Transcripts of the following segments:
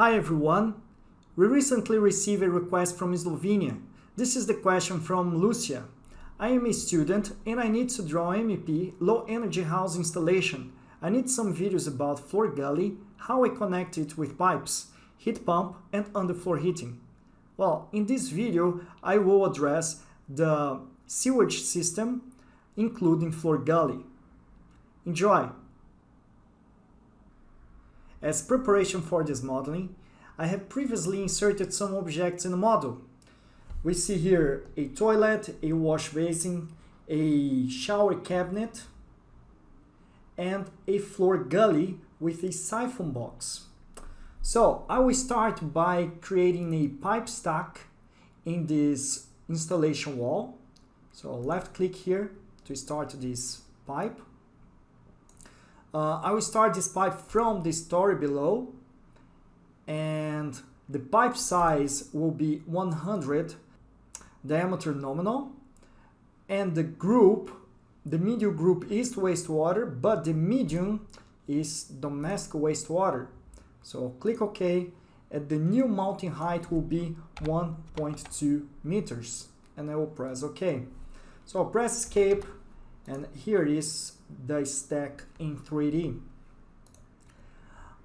Hi everyone! We recently received a request from Slovenia. This is the question from Lucia. I am a student and I need to draw MEP low energy house installation. I need some videos about floor gully, how I connect it with pipes, heat pump and underfloor heating. Well, in this video I will address the sewage system including floor gully. Enjoy! As preparation for this modeling, I have previously inserted some objects in the model. We see here a toilet, a wash basin, a shower cabinet, and a floor gully with a siphon box. So I will start by creating a pipe stack in this installation wall. So left click here to start this pipe. Uh, I will start this pipe from the story below. And the pipe size will be 100 diameter nominal. And the group the medium group is wastewater but the medium is domestic wastewater. So click OK and the new mounting height will be 1.2 meters. And I will press OK. So I'll press escape and here is the stack in 3D.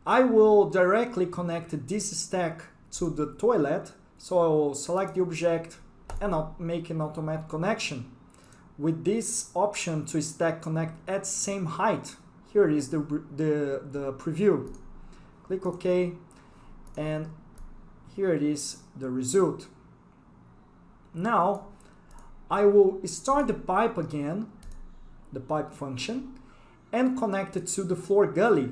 I will directly connect this stack to the toilet, so I will select the object and I'll make an automatic connection. With this option to stack connect at same height, here is the, the, the preview. Click OK and here it is the result. Now I will start the pipe again the pipe function, and connect it to the floor gully.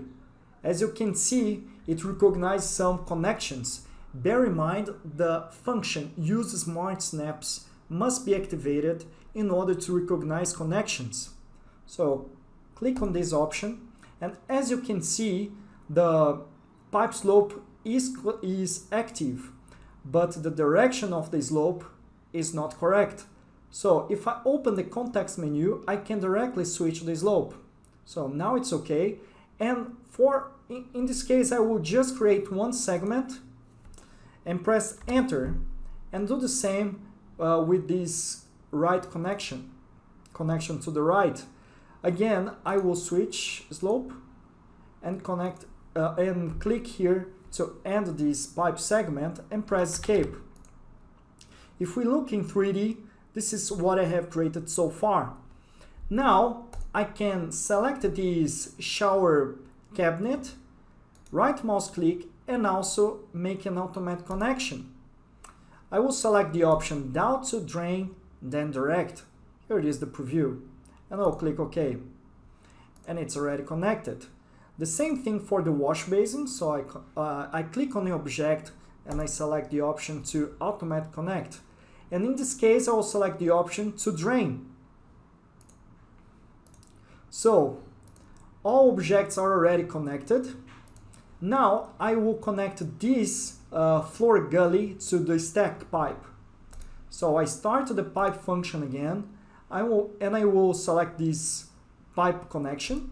As you can see, it recognizes some connections. Bear in mind the function use smart snaps must be activated in order to recognize connections. So click on this option and as you can see the pipe slope is, is active but the direction of the slope is not correct. So if I open the context menu, I can directly switch the slope. So now it's okay. And for in this case, I will just create one segment and press enter and do the same uh, with this right connection, connection to the right. Again, I will switch slope and connect uh, and click here to end this pipe segment and press escape. If we look in 3D, this is what I have created so far. Now I can select this shower cabinet, right mouse click and also make an automatic connection. I will select the option down to drain, then direct. Here it is the preview. And I'll click OK. And it's already connected. The same thing for the wash basin. So I, uh, I click on the object and I select the option to automatic connect and in this case I will select the option to drain. So all objects are already connected. Now I will connect this uh, floor gully to the stack pipe. So I start the pipe function again I will, and I will select this pipe connection.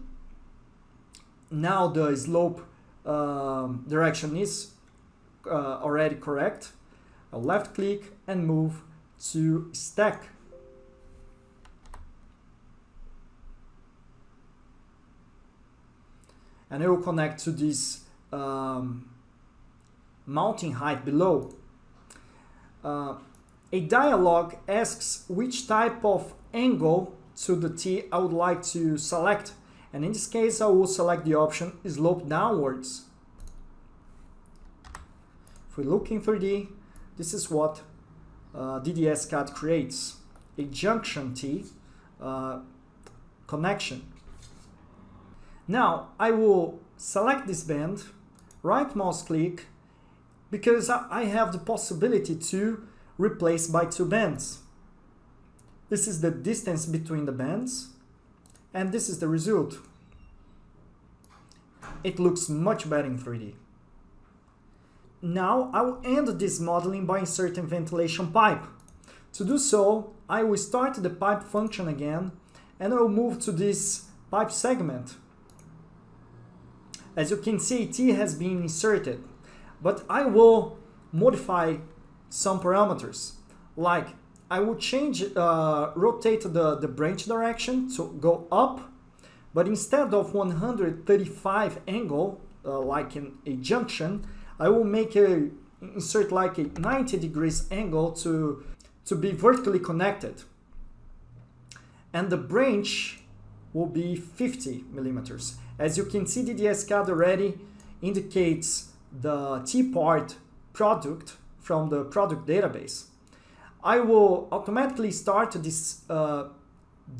Now the slope um, direction is uh, already correct. I'll left click and move to stack. And it will connect to this um, mounting height below. Uh, a dialog asks which type of angle to the T I would like to select. And in this case, I will select the option slope downwards. If we look in 3D, this is what uh, DDS-CAD creates a junction T uh, connection. Now I will select this bend, right mouse click, because I have the possibility to replace by two bends. This is the distance between the bends, and this is the result. It looks much better in 3D. Now I will end this modeling by inserting ventilation pipe. To do so, I will start the pipe function again and I will move to this pipe segment. As you can see, T has been inserted, but I will modify some parameters. Like I will change, uh, rotate the, the branch direction to go up, but instead of 135 angle, uh, like in a junction, I will make a, insert like a 90 degrees angle to, to be vertically connected. And the branch will be 50 millimeters. As you can see, DDS-CAD already indicates the T-part product from the product database. I will automatically start this, uh,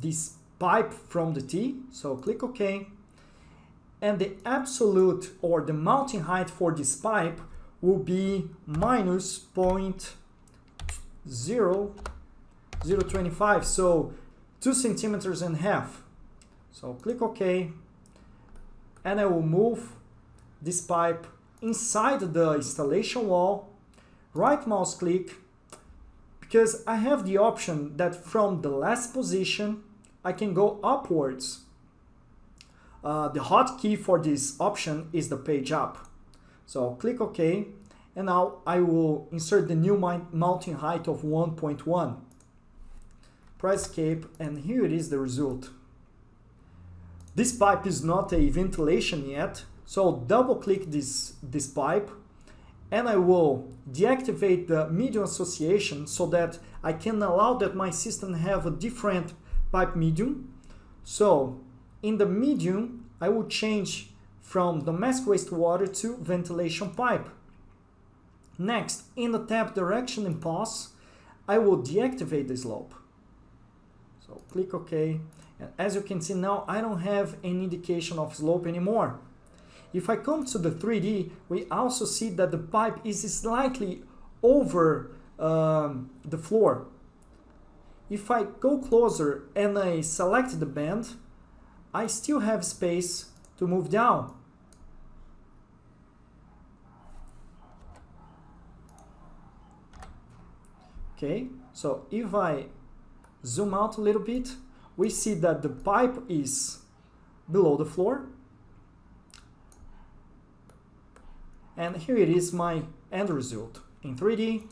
this pipe from the T, so click OK. And the absolute or the mounting height for this pipe will be minus 0.0025, so 2 centimeters and half. So click OK, and I will move this pipe inside the installation wall, right mouse click, because I have the option that from the last position, I can go upwards. Uh, the hotkey for this option is the page up. So click OK, and now I will insert the new mounting height of 1.1. Press escape, and here it is the result. This pipe is not a ventilation yet, so double click this, this pipe and I will deactivate the medium association so that I can allow that my system have a different pipe medium. So in the medium, I will change from domestic wastewater to ventilation pipe. Next, in the tap direction and pause, I will deactivate the slope. So click OK. And as you can see now, I don't have any indication of slope anymore. If I come to the 3D, we also see that the pipe is slightly over um, the floor. If I go closer and I select the bend, I still have space to move down. Okay, so if I zoom out a little bit, we see that the pipe is below the floor And here it is my end result in 3D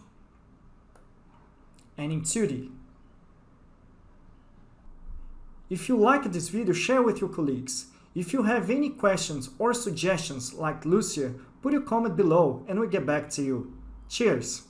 and in 2D. If you like this video, share with your colleagues. If you have any questions or suggestions like Lucia, put your comment below and we'll get back to you. Cheers!